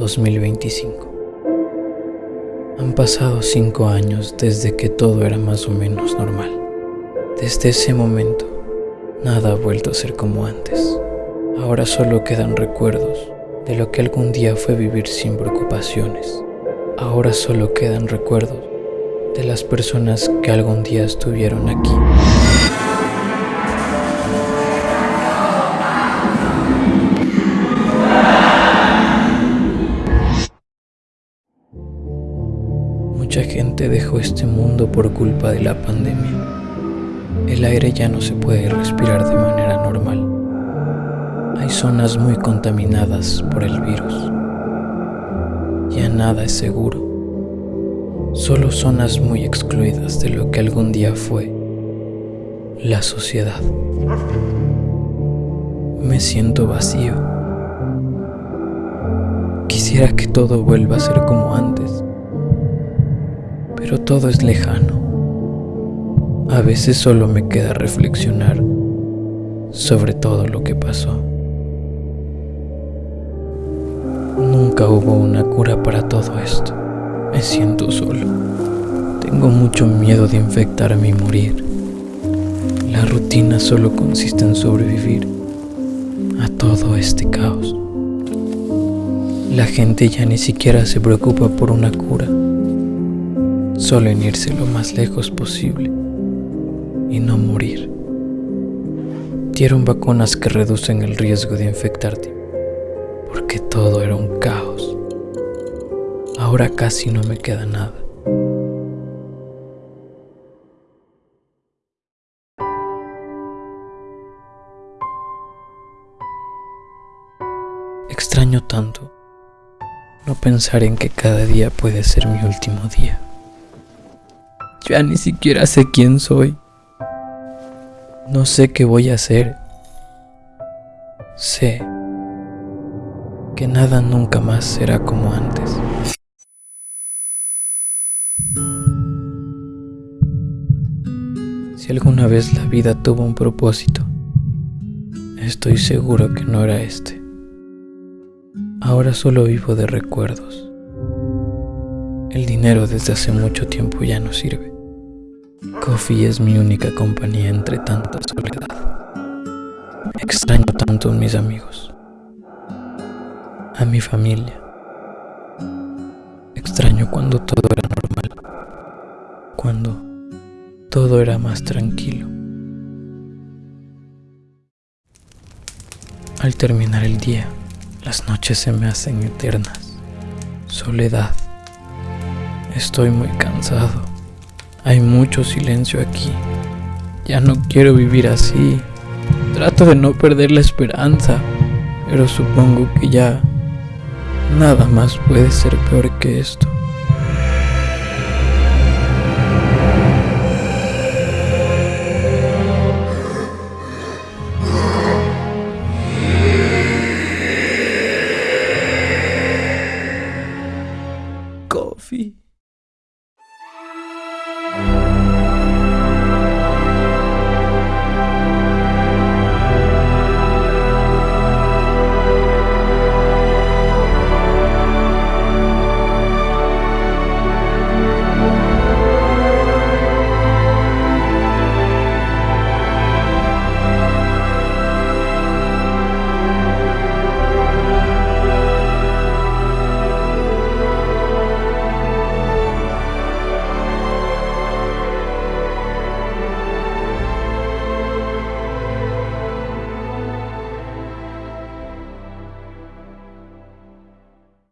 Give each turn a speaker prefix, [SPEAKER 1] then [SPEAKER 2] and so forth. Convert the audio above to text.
[SPEAKER 1] 2025. Han pasado cinco años desde que todo era más o menos normal. Desde ese momento, nada ha vuelto a ser como antes. Ahora solo quedan recuerdos de lo que algún día fue vivir sin preocupaciones. Ahora solo quedan recuerdos de las personas que algún día estuvieron aquí. Mucha gente dejó este mundo por culpa de la pandemia. El aire ya no se puede respirar de manera normal. Hay zonas muy contaminadas por el virus. Ya nada es seguro. Solo zonas muy excluidas de lo que algún día fue la sociedad. Me siento vacío. Quisiera que todo vuelva a ser como antes pero todo es lejano. A veces solo me queda reflexionar sobre todo lo que pasó. Nunca hubo una cura para todo esto. Me siento solo. Tengo mucho miedo de infectarme y morir. La rutina solo consiste en sobrevivir a todo este caos. La gente ya ni siquiera se preocupa por una cura solo en irse lo más lejos posible y no morir. Dieron vacunas que reducen el riesgo de infectarte, porque todo era un caos. Ahora casi no me queda nada. Extraño tanto no pensar en que cada día puede ser mi último día. Ya ni siquiera sé quién soy. No sé qué voy a hacer. Sé que nada nunca más será como antes. Si alguna vez la vida tuvo un propósito, estoy seguro que no era este. Ahora solo vivo de recuerdos. El dinero desde hace mucho tiempo ya no sirve. Coffee es mi única compañía entre tanta soledad. Extraño tanto a mis amigos, a mi familia. Extraño cuando todo era normal, cuando todo era más tranquilo. Al terminar el día, las noches se me hacen eternas. Soledad Estoy muy cansado. Hay mucho silencio aquí. Ya no quiero vivir así. Trato de no perder la esperanza, pero supongo que ya nada más puede ser peor que esto.